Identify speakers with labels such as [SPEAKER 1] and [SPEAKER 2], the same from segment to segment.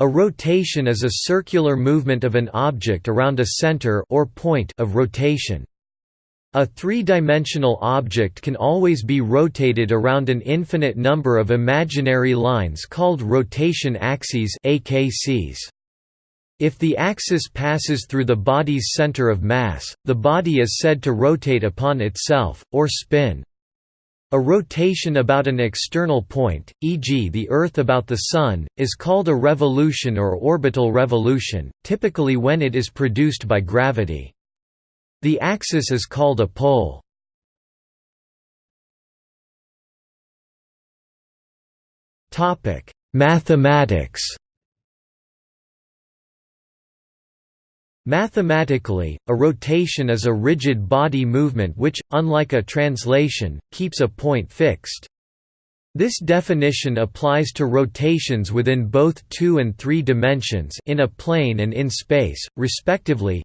[SPEAKER 1] A rotation is a circular movement of an object around a center or point of rotation. A three-dimensional object can always be rotated around an infinite number of imaginary lines called rotation axes AKCs. If the axis passes through the body's center of mass, the body is said to rotate upon itself, or spin. A rotation about an external point, e.g. the Earth about the Sun, is called a revolution or orbital revolution, typically when it is produced by gravity. The axis is called a pole. Mathematics Mathematically, a rotation is a rigid body movement which, unlike a translation, keeps a point fixed. This definition applies to rotations within both two and three dimensions in a plane and in space, respectively.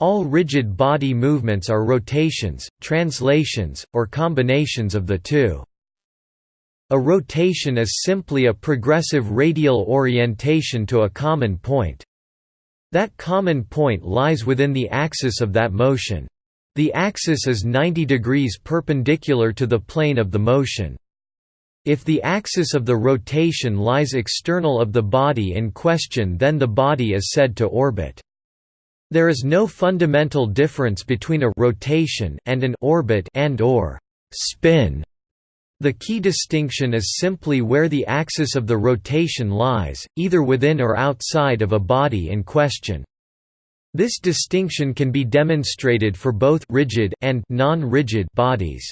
[SPEAKER 1] All rigid body movements are rotations, translations, or combinations of the two. A rotation is simply a progressive radial orientation to a common point. That common point lies within the axis of that motion. The axis is 90 degrees perpendicular to the plane of the motion. If the axis of the rotation lies external of the body in question then the body is said to orbit. There is no fundamental difference between a rotation and an orbit and or spin. The key distinction is simply where the axis of the rotation lies, either within or outside of a body in question. This distinction can be demonstrated for both rigid and non-rigid bodies.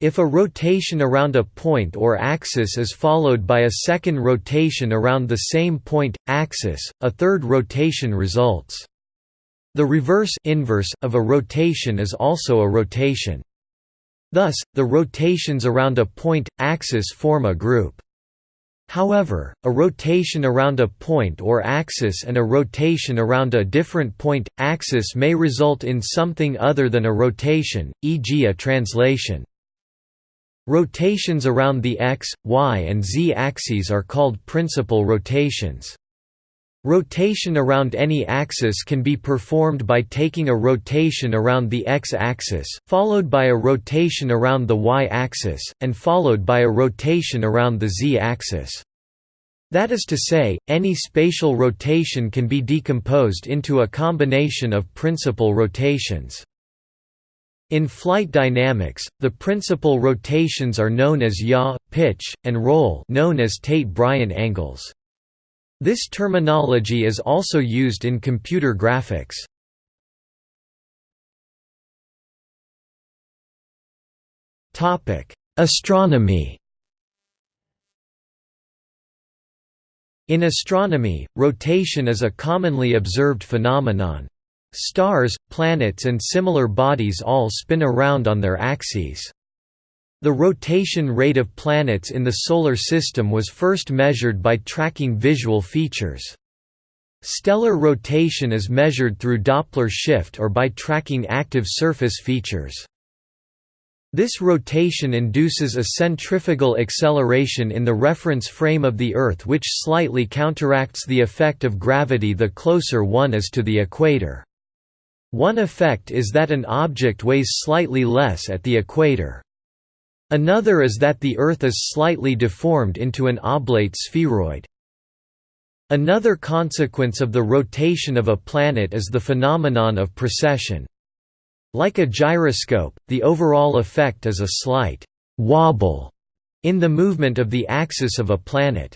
[SPEAKER 1] If a rotation around a point or axis is followed by a second rotation around the same point, axis, a third rotation results. The reverse inverse of a rotation is also a rotation. Thus, the rotations around a point, axis form a group. However, a rotation around a point or axis and a rotation around a different point, axis may result in something other than a rotation, e.g. a translation. Rotations around the x, y and z axes are called principal rotations. Rotation around any axis can be performed by taking a rotation around the x-axis, followed by a rotation around the y-axis, and followed by a rotation around the z-axis. That is to say, any spatial rotation can be decomposed into a combination of principal rotations. In flight dynamics, the principal rotations are known as yaw, pitch, and roll known as Tait-Bryan angles. This terminology is also used in computer graphics. Astronomy In astronomy, rotation is a commonly observed phenomenon. Stars, planets and similar bodies all spin around on their axes. The rotation rate of planets in the Solar System was first measured by tracking visual features. Stellar rotation is measured through Doppler shift or by tracking active surface features. This rotation induces a centrifugal acceleration in the reference frame of the Earth which slightly counteracts the effect of gravity the closer one is to the equator. One effect is that an object weighs slightly less at the equator. Another is that the Earth is slightly deformed into an oblate spheroid. Another consequence of the rotation of a planet is the phenomenon of precession. Like a gyroscope, the overall effect is a slight «wobble» in the movement of the axis of a planet.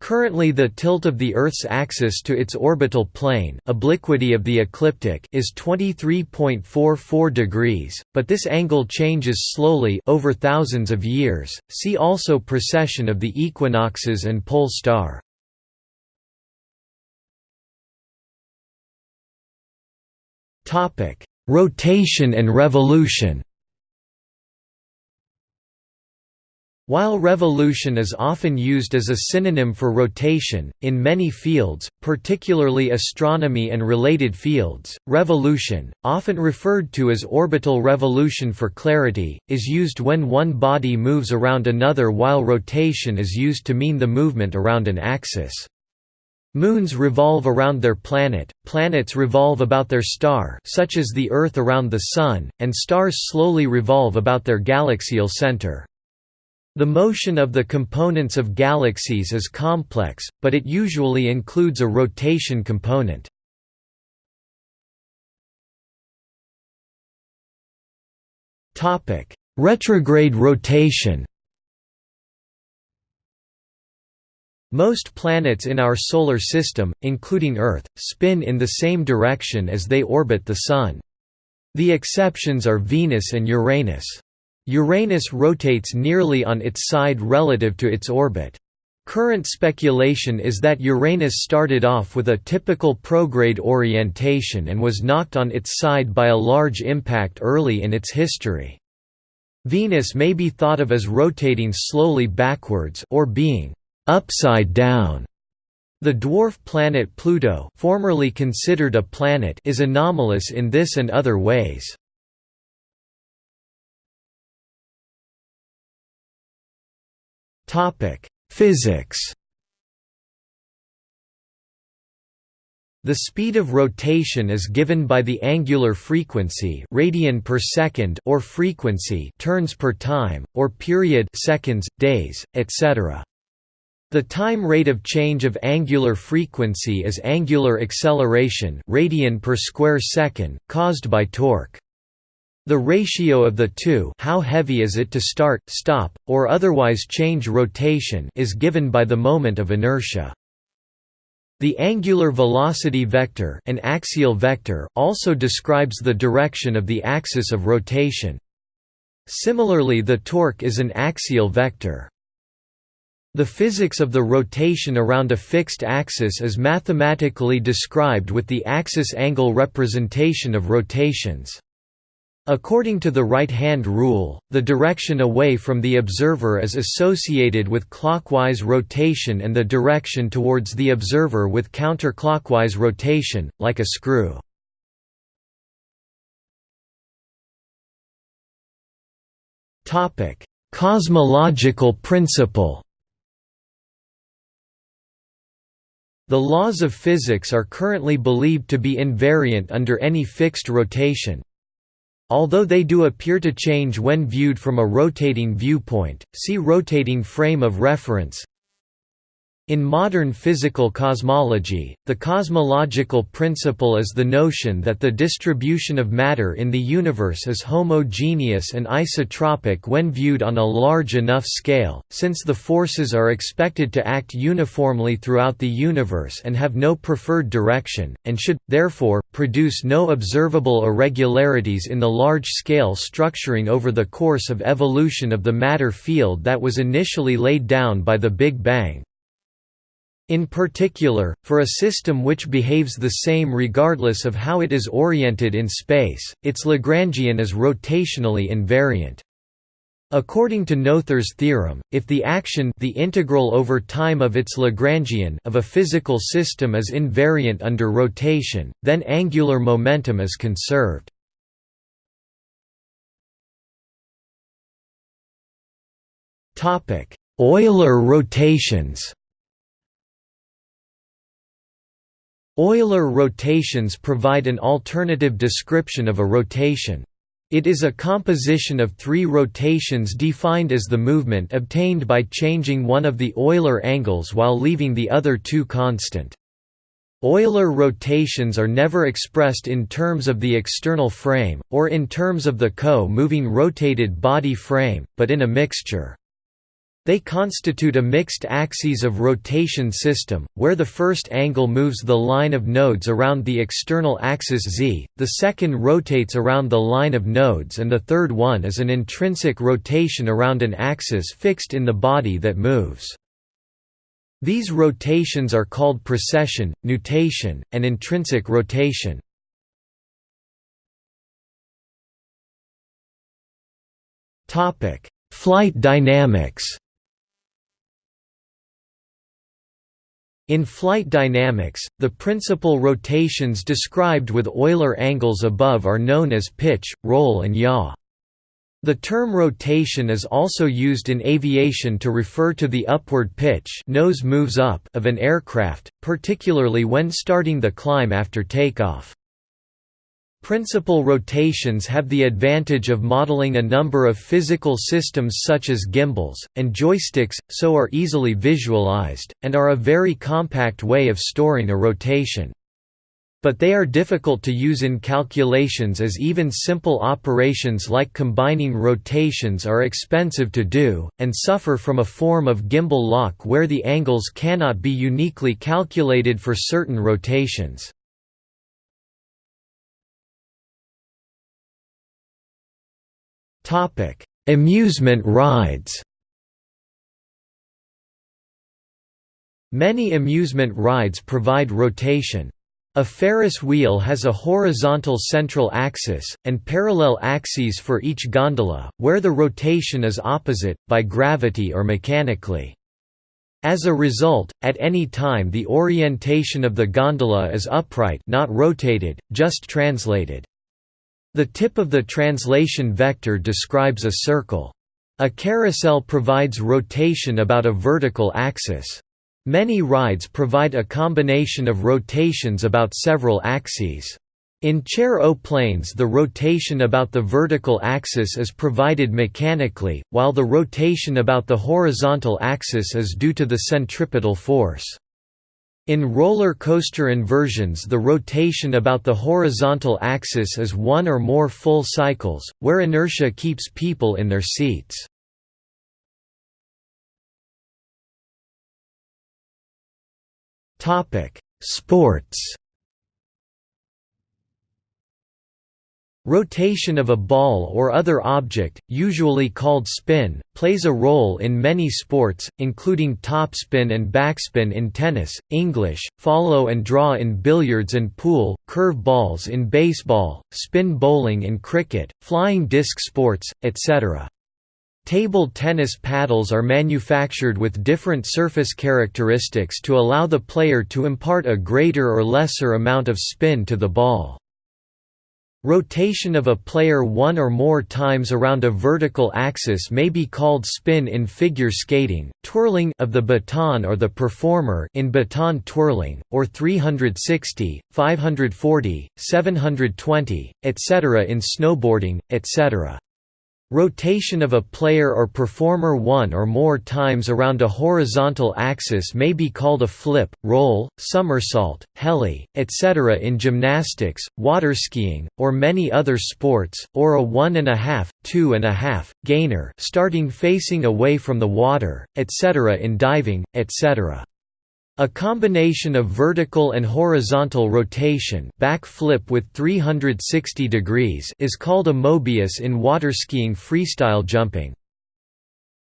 [SPEAKER 1] Currently the tilt of the Earth's axis to its orbital plane obliquity of the ecliptic is 23.44 degrees, but this angle changes slowly over thousands of years. See also precession of the equinoxes and pole star. Rotation and revolution. While revolution is often used as a synonym for rotation, in many fields, particularly astronomy and related fields, revolution, often referred to as orbital revolution for clarity, is used when one body moves around another while rotation is used to mean the movement around an axis. Moons revolve around their planet, planets revolve about their star such as the Earth around the Sun, and stars slowly revolve about their galaxial center. The motion of the components of galaxies is complex, but it usually includes a rotation component. Retrograde rotation Most planets in our Solar System, including Earth, spin in the same direction as they orbit the Sun. The exceptions are Venus and Uranus. Uranus rotates nearly on its side relative to its orbit. Current speculation is that Uranus started off with a typical prograde orientation and was knocked on its side by a large impact early in its history. Venus may be thought of as rotating slowly backwards or being upside down. The dwarf planet Pluto formerly considered a planet is anomalous in this and other ways. Topic: Physics. The speed of rotation is given by the angular frequency radian per second or frequency turns per time or period seconds, days, etc. The time rate of change of angular frequency is angular acceleration radian per square second caused by torque. The ratio of the two how heavy is it to start, stop, or otherwise change rotation is given by the moment of inertia. The angular velocity vector, an axial vector also describes the direction of the axis of rotation. Similarly the torque is an axial vector. The physics of the rotation around a fixed axis is mathematically described with the axis angle representation of rotations. According to the right-hand rule, the direction away from the observer is associated with clockwise rotation and the direction towards the observer with counterclockwise rotation, like a screw. Cosmological principle The laws of physics are currently believed to be invariant under any fixed rotation, Although they do appear to change when viewed from a rotating viewpoint, see rotating frame of reference in modern physical cosmology, the cosmological principle is the notion that the distribution of matter in the universe is homogeneous and isotropic when viewed on a large enough scale, since the forces are expected to act uniformly throughout the universe and have no preferred direction, and should, therefore, produce no observable irregularities in the large-scale structuring over the course of evolution of the matter field that was initially laid down by the Big Bang. In particular, for a system which behaves the same regardless of how it is oriented in space, its Lagrangian is rotationally invariant. According to Noether's theorem, if the action the integral over time of its Lagrangian of a physical system is invariant under rotation, then angular momentum is conserved. Euler rotations Euler rotations provide an alternative description of a rotation. It is a composition of three rotations defined as the movement obtained by changing one of the Euler angles while leaving the other two constant. Euler rotations are never expressed in terms of the external frame, or in terms of the co-moving rotated body frame, but in a mixture. They constitute a mixed axes of rotation system, where the first angle moves the line of nodes around the external axis z, the second rotates around the line of nodes and the third one is an intrinsic rotation around an axis fixed in the body that moves. These rotations are called precession, nutation, and intrinsic rotation. Flight dynamics In flight dynamics, the principal rotations described with Euler angles above are known as pitch, roll and yaw. The term rotation is also used in aviation to refer to the upward pitch nose moves up of an aircraft, particularly when starting the climb after takeoff. Principal rotations have the advantage of modeling a number of physical systems such as gimbals, and joysticks, so are easily visualized, and are a very compact way of storing a rotation. But they are difficult to use in calculations as even simple operations like combining rotations are expensive to do, and suffer from a form of gimbal lock where the angles cannot be uniquely calculated for certain rotations. Topic: Amusement rides. Many amusement rides provide rotation. A Ferris wheel has a horizontal central axis, and parallel axes for each gondola, where the rotation is opposite, by gravity or mechanically. As a result, at any time the orientation of the gondola is upright not rotated, just translated. The tip of the translation vector describes a circle. A carousel provides rotation about a vertical axis. Many rides provide a combination of rotations about several axes. In chair-o-planes the rotation about the vertical axis is provided mechanically, while the rotation about the horizontal axis is due to the centripetal force. In roller coaster inversions the rotation about the horizontal axis is one or more full cycles, where inertia keeps people in their seats. Sports Rotation of a ball or other object, usually called spin, plays a role in many sports, including topspin and backspin in tennis, English, follow and draw in billiards and pool, curve balls in baseball, spin bowling in cricket, flying disc sports, etc. Table tennis paddles are manufactured with different surface characteristics to allow the player to impart a greater or lesser amount of spin to the ball. Rotation of a player one or more times around a vertical axis may be called spin in figure skating, twirling of the baton or the performer in baton twirling, or 360, 540, 720, etc. in snowboarding, etc. Rotation of a player or performer one or more times around a horizontal axis may be called a flip, roll, somersault, heli, etc. in gymnastics, waterskiing, or many other sports, or a one and a half, two and a half, gainer starting facing away from the water, etc. in diving, etc. A combination of vertical and horizontal rotation back flip with 360 degrees is called a Mobius in waterskiing freestyle jumping.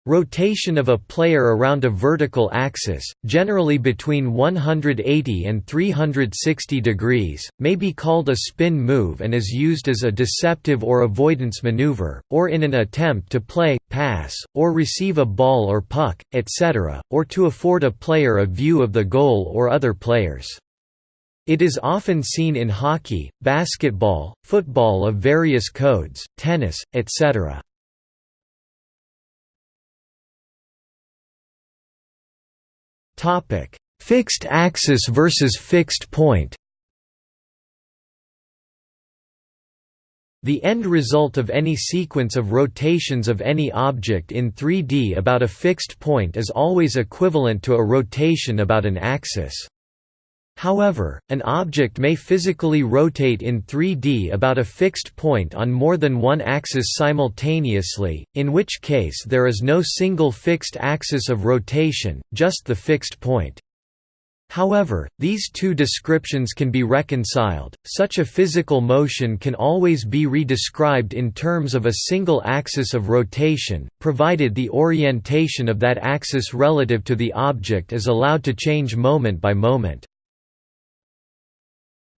[SPEAKER 1] Rotation of a player around a vertical axis, generally between 180 and 360 degrees, may be called a spin move and is used as a deceptive or avoidance maneuver, or in an attempt to play, pass, or receive a ball or puck, etc., or to afford a player a view of the goal or other players. It is often seen in hockey, basketball, football of various codes, tennis, etc. Topic: Fixed axis versus fixed point. The end result of any sequence of rotations of any object in 3D about a fixed point is always equivalent to a rotation about an axis. However, an object may physically rotate in 3D about a fixed point on more than one axis simultaneously, in which case there is no single fixed axis of rotation, just the fixed point. However, these two descriptions can be reconciled. Such a physical motion can always be redescribed in terms of a single axis of rotation, provided the orientation of that axis relative to the object is allowed to change moment by moment.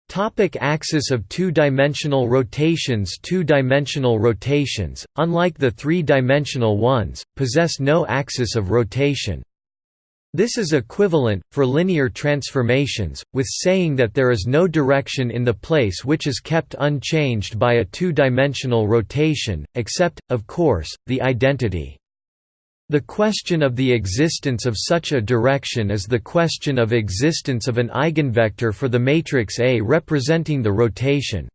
[SPEAKER 1] Topic axis of two-dimensional rotations Two-dimensional rotations, unlike the three-dimensional ones, possess no axis of rotation. This is equivalent, for linear transformations, with saying that there is no direction in the place which is kept unchanged by a two-dimensional rotation, except, of course, the identity. The question of the existence of such a direction is the question of existence of an eigenvector for the matrix A representing the rotation.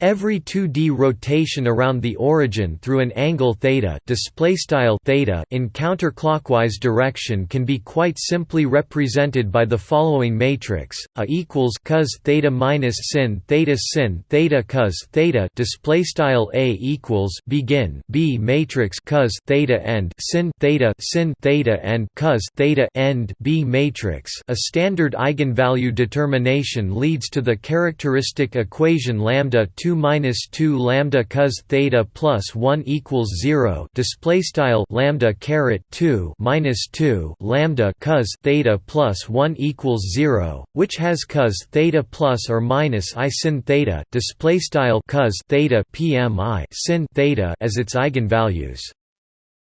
[SPEAKER 1] Every 2D rotation around the origin through an angle theta, theta in counterclockwise direction can be quite simply represented by the following matrix: A equals cos theta minus sin theta sin theta cos theta display style A equals begin B matrix cos theta end sin theta sin theta and cos theta end B matrix. A standard eigenvalue determination leads to the characteristic equation lambda 2 2 minus 2 lambda cos theta plus 1 equals 0 display style lambda caret 2 minus 2 lambda cos theta plus 1 equals 0 which has cos theta plus or minus i sin theta display style cos theta pmi sin theta as its eigenvalues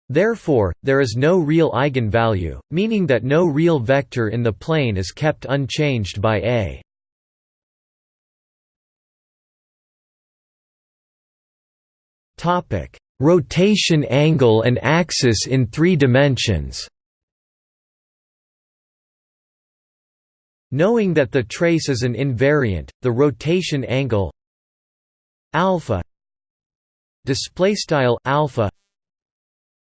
[SPEAKER 1] Therefore, there is no real eigenvalue, meaning that no real vector in the plane is kept unchanged by A. Rotation angle and axis in 3 dimensions. Knowing that the trace is an invariant, the rotation angle alpha display style alpha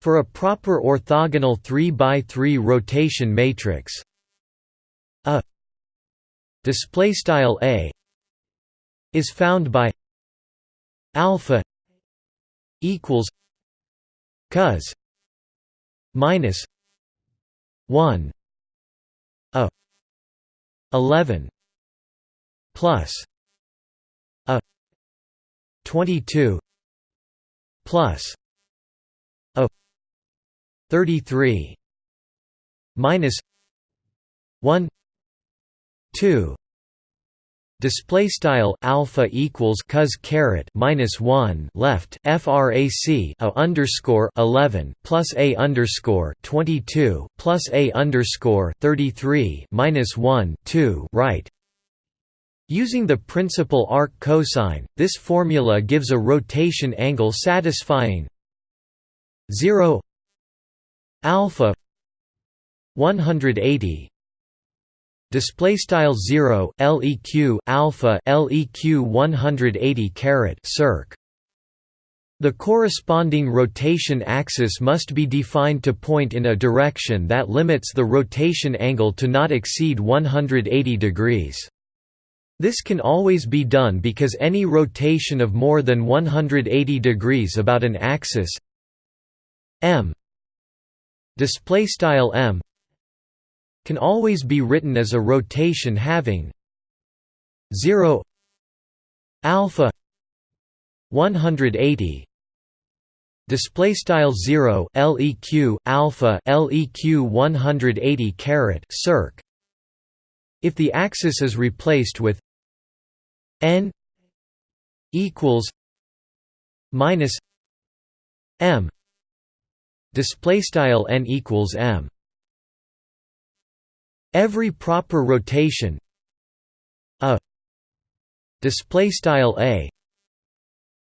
[SPEAKER 1] for a proper orthogonal 3 by 3 rotation matrix a display style a is found by alpha equals cos minus 1 a 11 plus a 22 plus a 33 minus 1 2 display style alpha equals cos caret minus 1 left frac a underscore 11 plus a underscore 22 plus a underscore 33 minus 1 2 right. Using the principal arc cosine, this formula gives a rotation angle satisfying 0 alpha 180 display style 0 leq alpha leq 180 caret circ. The corresponding rotation axis must be defined to point in a direction that limits the rotation angle to not exceed 180 degrees. This can always be done because any rotation of more than 180 degrees about an axis m. Display style m can always be written as a rotation having 0 alpha 180 display style 0 leq alpha leq 180 caret circ. If the axis is replaced with n equals minus m display style n equals m Every proper rotation a display style a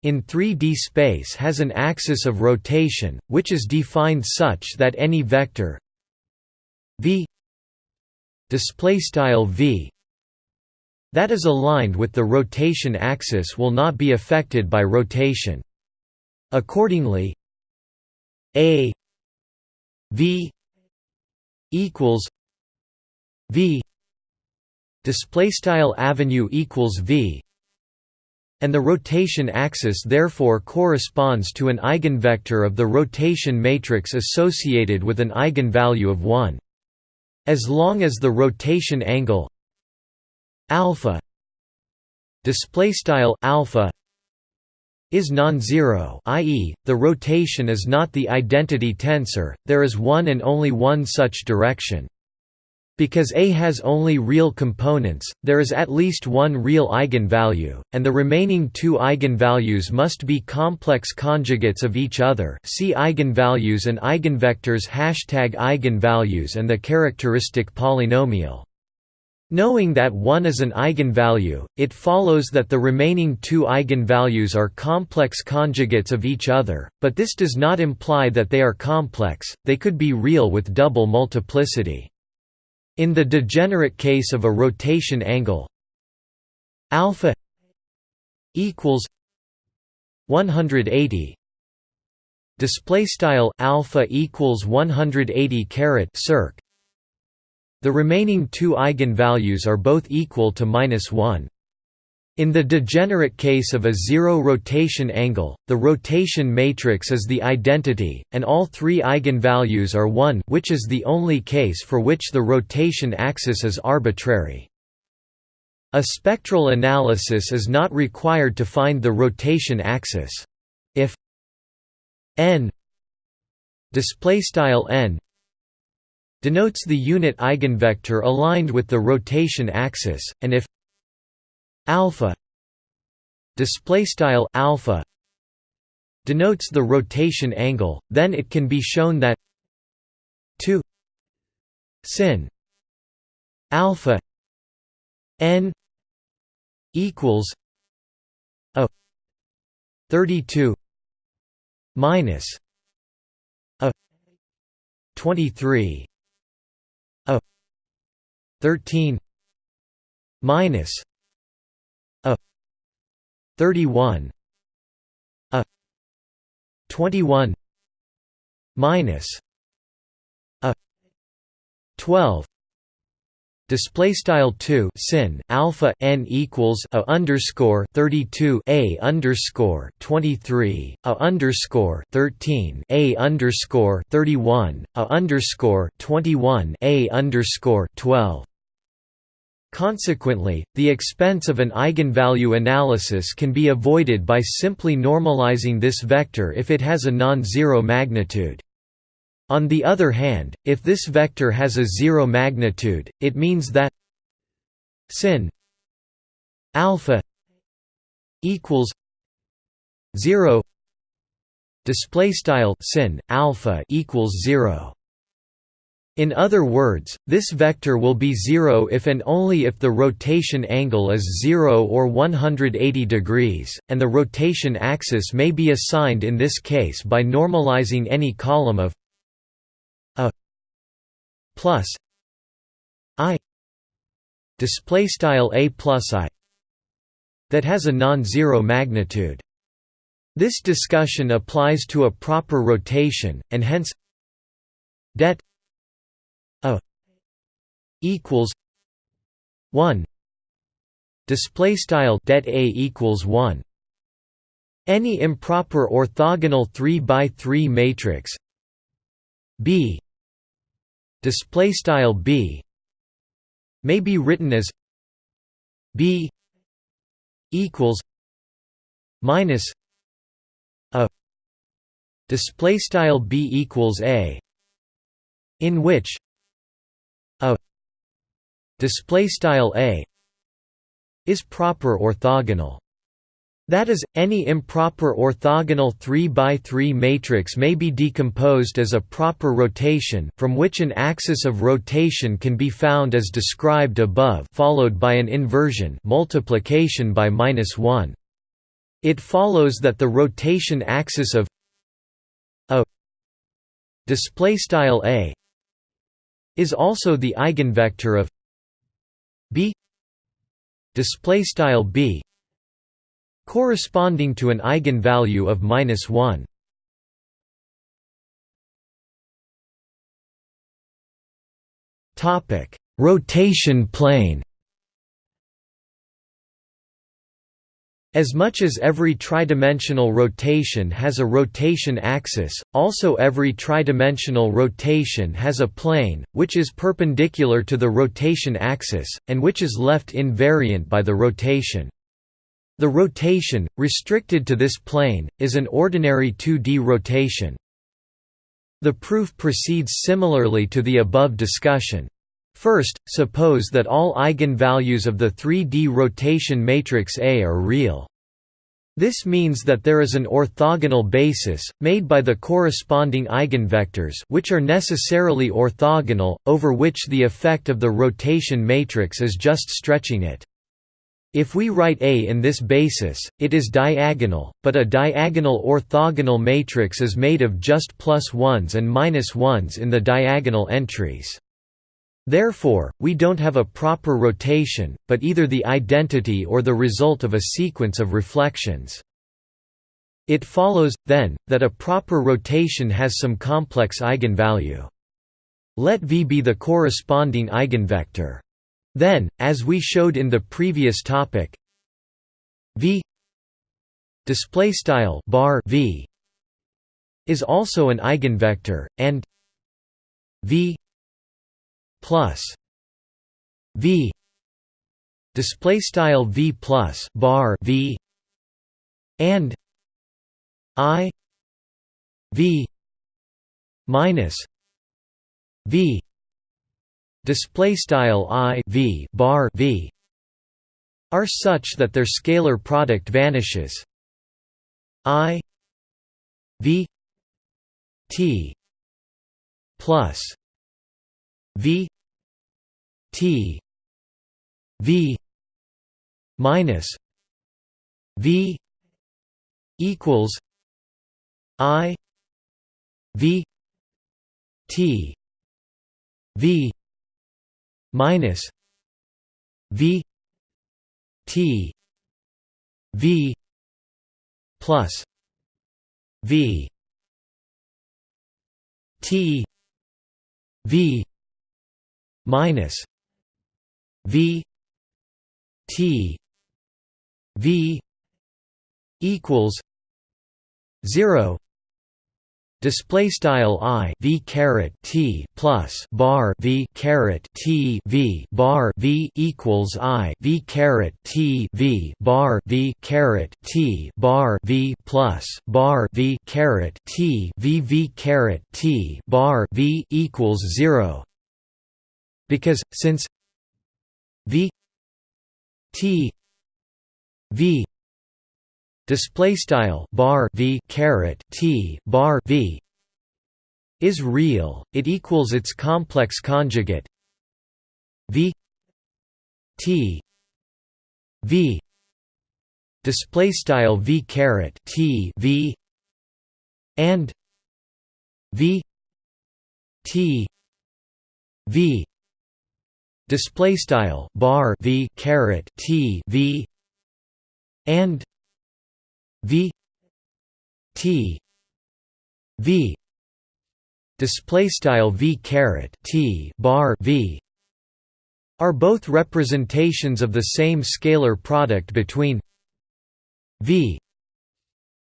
[SPEAKER 1] in 3D space has an axis of rotation, which is defined such that any vector v display style v that is aligned with the rotation axis will not be affected by rotation. Accordingly, a v equals v display style avenue equals v and the rotation axis therefore corresponds to an eigenvector of the rotation matrix associated with an eigenvalue of 1 as long as the rotation angle alpha display style alpha is non-zero i.e., the rotation is not the identity tensor, there is one and only one such direction. Because A has only real components, there is at least one real eigenvalue, and the remaining two eigenvalues must be complex conjugates of each other see eigenvalues and eigenvectors hashtag eigenvalues and the characteristic polynomial. Knowing that one is an eigenvalue, it follows that the remaining two eigenvalues are complex conjugates of each other, but this does not imply that they are complex, they could be real with double multiplicity. In the degenerate case of a rotation angle alpha equals 180 display style alpha equals 180 caret circ. The remaining two eigenvalues are both equal to minus 1 in the degenerate case of a zero rotation angle, the rotation matrix is the identity, and all three eigenvalues are 1 which is the only case for which the rotation axis is arbitrary. A spectral analysis is not required to find the rotation axis. If n n denotes the unit eigenvector aligned with the rotation axis, and if alpha display style alpha denotes the rotation angle then it can be shown that 2 sin alpha n equals a 32 minus a 23 a 13 minus 31 a. 21 minus. A. 12 display style 2 sin alpha n equals a underscore 32 a underscore 23 a underscore 13 a underscore 31 a underscore 21 a underscore 12 Consequently, the expense of an eigenvalue analysis can be avoided by simply normalizing this vector if it has a non-zero magnitude. On the other hand, if this vector has a zero magnitude, it means that sin alpha equals 0 display style sin alpha equals 0 in other words, this vector will be zero if and only if the rotation angle is 0 or 180 degrees, and the rotation axis may be assigned in this case by normalizing any column of a plus i display style a plus i that has a non-zero magnitude. This discussion applies to a proper rotation, and hence det a equals 1 display style det a equals 1 any improper orthogonal 3 by 3 matrix. B. Display style b. May be written as b equals minus a. Display style b equals a. In which a display style a is proper orthogonal that is, any improper orthogonal 3 by 3 matrix may be decomposed as a proper rotation from which an axis of rotation can be found as described above followed by an inversion multiplication by minus 1. It follows that the rotation axis of a display style a is also the eigenvector of b display style b corresponding to an eigenvalue of minus 1 topic rotation plane As much as every tridimensional rotation has a rotation axis, also every tridimensional rotation has a plane, which is perpendicular to the rotation axis, and which is left invariant by the rotation. The rotation, restricted to this plane, is an ordinary 2D rotation. The proof proceeds similarly to the above discussion. First, suppose that all eigenvalues of the 3D rotation matrix A are real. This means that there is an orthogonal basis, made by the corresponding eigenvectors which are necessarily orthogonal, over which the effect of the rotation matrix is just stretching it. If we write A in this basis, it is diagonal, but a diagonal orthogonal matrix is made of just plus ones and minus ones in the diagonal entries. Therefore, we don't have a proper rotation, but either the identity or the result of a sequence of reflections. It follows, then, that a proper rotation has some complex eigenvalue. Let V be the corresponding eigenvector. Then, as we showed in the previous topic, V display style bar V is also an eigenvector and V plus V display style V plus bar V and I V minus V display style i v bar v are such that their scalar product vanishes. I v t plus v t v minus v equals i v t v minus V T V plus V T V minus V T V equals zero. Display style i v caret t plus bar v caret t v bar v equals i v caret t v bar v caret t bar v plus bar v caret t v v caret t bar v equals zero. Because since v t v display style bar v caret t bar v is real. It equals its complex conjugate v t v display style v caret t v and v t v display style bar v caret t v and V T V display style V caret T bar V are both representations of the same scalar product between V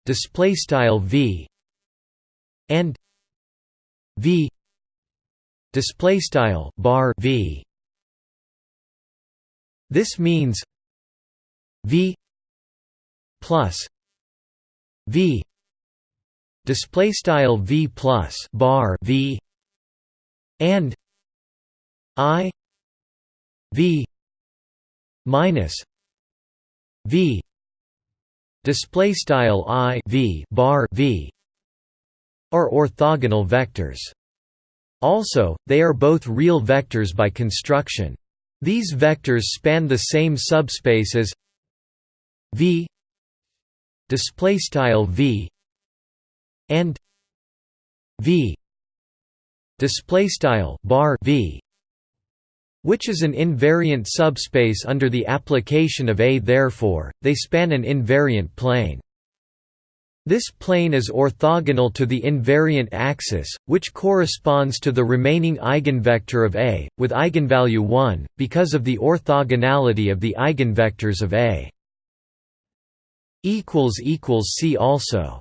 [SPEAKER 1] display style V and V display style bar V this means V plus v display style v plus bar v and i v minus v display style i v bar v are orthogonal vectors. Also they are both real vectors by construction these vectors span the same subspace as v display style v and v display style bar v which is an invariant subspace under the application of A therefore, they span an invariant plane. This plane is orthogonal to the invariant axis, which corresponds to the remaining eigenvector of A, with eigenvalue 1, because of the orthogonality of the eigenvectors of A. See also